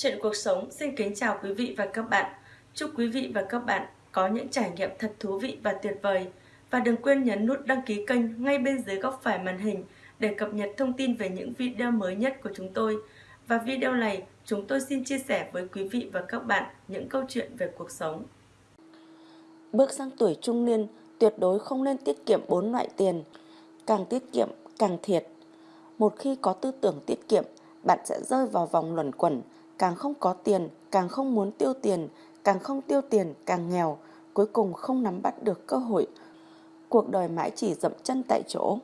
Chuyện cuộc sống xin kính chào quý vị và các bạn. Chúc quý vị và các bạn có những trải nghiệm thật thú vị và tuyệt vời. Và đừng quên nhấn nút đăng ký kênh ngay bên dưới góc phải màn hình để cập nhật thông tin về những video mới nhất của chúng tôi. Và video này, chúng tôi xin chia sẻ với quý vị và các bạn những câu chuyện về cuộc sống. Bước sang tuổi trung niên, tuyệt đối không nên tiết kiệm bốn loại tiền. Càng tiết kiệm, càng thiệt. Một khi có tư tưởng tiết kiệm, bạn sẽ rơi vào vòng luẩn quẩn, càng không có tiền, càng không muốn tiêu tiền, càng không tiêu tiền, càng nghèo, cuối cùng không nắm bắt được cơ hội. Cuộc đời mãi chỉ dậm chân tại chỗ.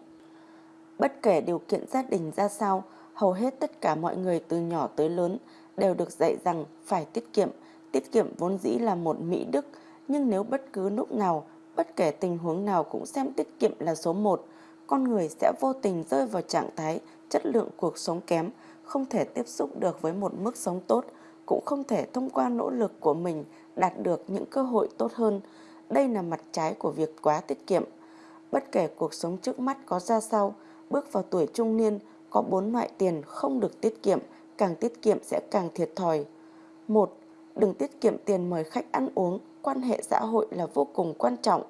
Bất kể điều kiện gia đình ra sao, hầu hết tất cả mọi người từ nhỏ tới lớn đều được dạy rằng phải tiết kiệm. Tiết kiệm vốn dĩ là một mỹ đức, nhưng nếu bất cứ lúc nào, bất kể tình huống nào cũng xem tiết kiệm là số một, con người sẽ vô tình rơi vào trạng thái chất lượng cuộc sống kém, không thể tiếp xúc được với một mức sống tốt, cũng không thể thông qua nỗ lực của mình đạt được những cơ hội tốt hơn. Đây là mặt trái của việc quá tiết kiệm. Bất kể cuộc sống trước mắt có ra sao, bước vào tuổi trung niên có bốn loại tiền không được tiết kiệm, càng tiết kiệm sẽ càng thiệt thòi. một Đừng tiết kiệm tiền mời khách ăn uống, quan hệ xã hội là vô cùng quan trọng.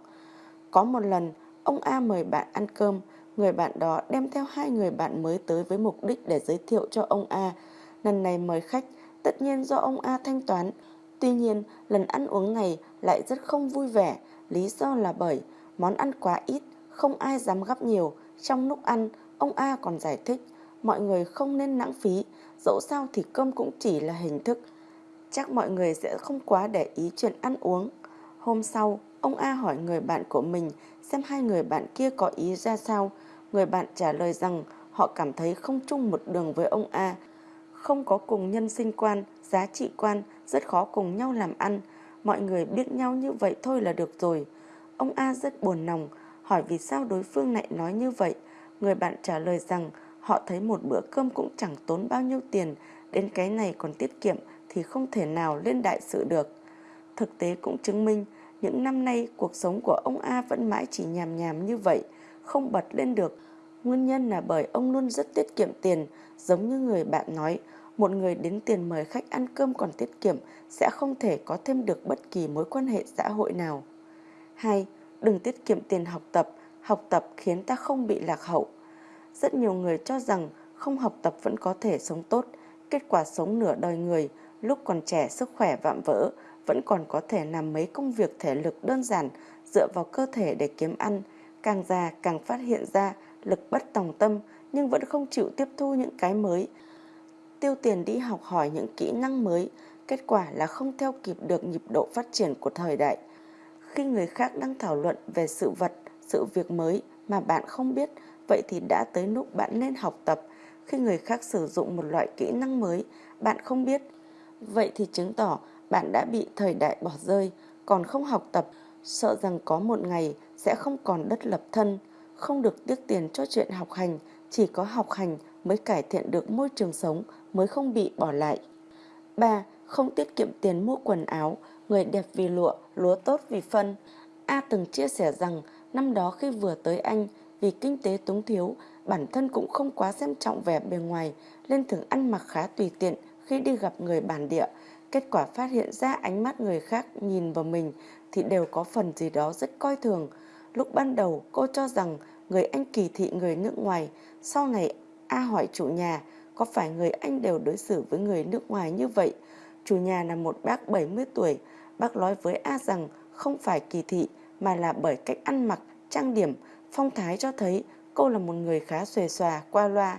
Có một lần, ông A mời bạn ăn cơm, Người bạn đó đem theo hai người bạn mới tới với mục đích để giới thiệu cho ông A. Lần này mời khách, tất nhiên do ông A thanh toán. Tuy nhiên, lần ăn uống này lại rất không vui vẻ. Lý do là bởi món ăn quá ít, không ai dám gấp nhiều. Trong lúc ăn, ông A còn giải thích, mọi người không nên lãng phí, dẫu sao thì cơm cũng chỉ là hình thức. Chắc mọi người sẽ không quá để ý chuyện ăn uống. Hôm sau, ông A hỏi người bạn của mình xem hai người bạn kia có ý ra sao. Người bạn trả lời rằng họ cảm thấy không chung một đường với ông A, không có cùng nhân sinh quan, giá trị quan, rất khó cùng nhau làm ăn. Mọi người biết nhau như vậy thôi là được rồi. Ông A rất buồn lòng, hỏi vì sao đối phương lại nói như vậy. Người bạn trả lời rằng họ thấy một bữa cơm cũng chẳng tốn bao nhiêu tiền, đến cái này còn tiết kiệm thì không thể nào lên đại sự được. Thực tế cũng chứng minh, những năm nay cuộc sống của ông A vẫn mãi chỉ nhàm nhàm như vậy, không bật lên được. Nguyên nhân là bởi ông luôn rất tiết kiệm tiền, giống như người bạn nói, một người đến tiền mời khách ăn cơm còn tiết kiệm sẽ không thể có thêm được bất kỳ mối quan hệ xã hội nào. 2. Đừng tiết kiệm tiền học tập, học tập khiến ta không bị lạc hậu. Rất nhiều người cho rằng không học tập vẫn có thể sống tốt, kết quả sống nửa đời người, lúc còn trẻ sức khỏe vạm vỡ, vẫn còn có thể làm mấy công việc thể lực đơn giản dựa vào cơ thể để kiếm ăn, càng già càng phát hiện ra lực bất tòng tâm nhưng vẫn không chịu tiếp thu những cái mới. Tiêu tiền đi học hỏi những kỹ năng mới, kết quả là không theo kịp được nhịp độ phát triển của thời đại. Khi người khác đang thảo luận về sự vật, sự việc mới mà bạn không biết, vậy thì đã tới lúc bạn nên học tập. Khi người khác sử dụng một loại kỹ năng mới, bạn không biết, vậy thì chứng tỏ bạn đã bị thời đại bỏ rơi, còn không học tập, sợ rằng có một ngày sẽ không còn đất lập thân không được tiếc tiền cho chuyện học hành, chỉ có học hành mới cải thiện được môi trường sống, mới không bị bỏ lại. 3. Không tiết kiệm tiền mua quần áo, người đẹp vì lụa, lúa tốt vì phân. A từng chia sẻ rằng năm đó khi vừa tới Anh, vì kinh tế túng thiếu, bản thân cũng không quá xem trọng vẻ bề ngoài, nên thường ăn mặc khá tùy tiện khi đi gặp người bản địa. Kết quả phát hiện ra ánh mắt người khác nhìn vào mình thì đều có phần gì đó rất coi thường. Lúc ban đầu cô cho rằng người Anh kỳ thị người nước ngoài, sau này A hỏi chủ nhà có phải người Anh đều đối xử với người nước ngoài như vậy. Chủ nhà là một bác 70 tuổi, bác nói với A rằng không phải kỳ thị mà là bởi cách ăn mặc, trang điểm, phong thái cho thấy cô là một người khá xuề xòa, qua loa.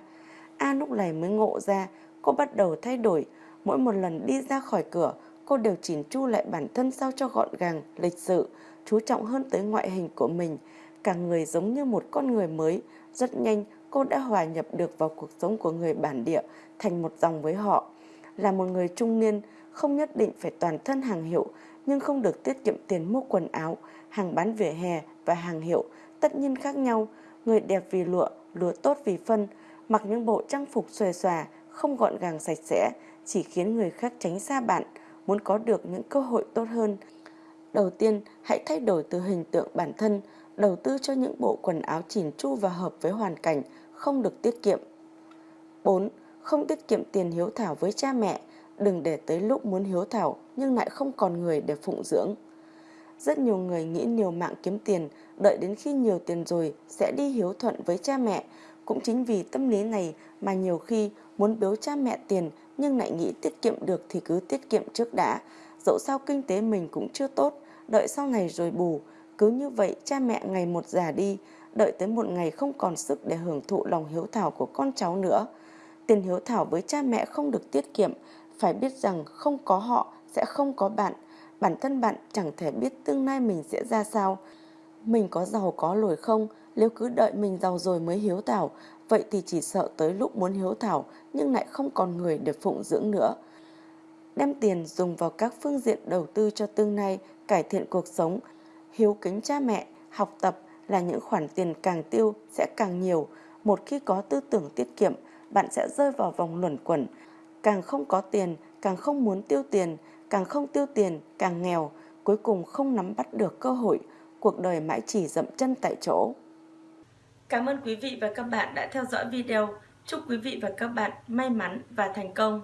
A lúc này mới ngộ ra cô bắt đầu thay đổi, mỗi một lần đi ra khỏi cửa cô đều chỉnh chu lại bản thân sao cho gọn gàng, lịch sự, chú trọng hơn tới ngoại hình của mình. Cả người giống như một con người mới, rất nhanh cô đã hòa nhập được vào cuộc sống của người bản địa, thành một dòng với họ. Là một người trung niên, không nhất định phải toàn thân hàng hiệu, nhưng không được tiết kiệm tiền mua quần áo, hàng bán vỉa hè và hàng hiệu, tất nhiên khác nhau. Người đẹp vì lụa, lụa tốt vì phân, mặc những bộ trang phục xòe xòa, không gọn gàng sạch sẽ, chỉ khiến người khác tránh xa bạn, muốn có được những cơ hội tốt hơn Đầu tiên, hãy thay đổi từ hình tượng bản thân, đầu tư cho những bộ quần áo chỉn chu và hợp với hoàn cảnh, không được tiết kiệm. 4. Không tiết kiệm tiền hiếu thảo với cha mẹ. đừng để tới lúc muốn hiếu thảo nhưng lại không còn người để phụng dưỡng. Rất nhiều người nghĩ nhiều mạng kiếm tiền, đợi đến khi nhiều tiền rồi sẽ đi hiếu thuận với cha mẹ. Cũng chính vì tâm lý này mà nhiều khi muốn biếu cha mẹ tiền nhưng lại nghĩ tiết kiệm được thì cứ tiết kiệm trước đã. Dẫu sao kinh tế mình cũng chưa tốt, đợi sau này rồi bù. Cứ như vậy cha mẹ ngày một già đi, đợi tới một ngày không còn sức để hưởng thụ lòng hiếu thảo của con cháu nữa. Tiền hiếu thảo với cha mẹ không được tiết kiệm, phải biết rằng không có họ sẽ không có bạn. Bản thân bạn chẳng thể biết tương lai mình sẽ ra sao. Mình có giàu có lồi không, nếu cứ đợi mình giàu rồi mới hiếu thảo, vậy thì chỉ sợ tới lúc muốn hiếu thảo nhưng lại không còn người để phụng dưỡng nữa. Đem tiền dùng vào các phương diện đầu tư cho tương lai, cải thiện cuộc sống, hiếu kính cha mẹ, học tập là những khoản tiền càng tiêu sẽ càng nhiều. Một khi có tư tưởng tiết kiệm, bạn sẽ rơi vào vòng luẩn quẩn. Càng không có tiền, càng không muốn tiêu tiền, càng không tiêu tiền, càng nghèo, cuối cùng không nắm bắt được cơ hội, cuộc đời mãi chỉ dậm chân tại chỗ. Cảm ơn quý vị và các bạn đã theo dõi video. Chúc quý vị và các bạn may mắn và thành công.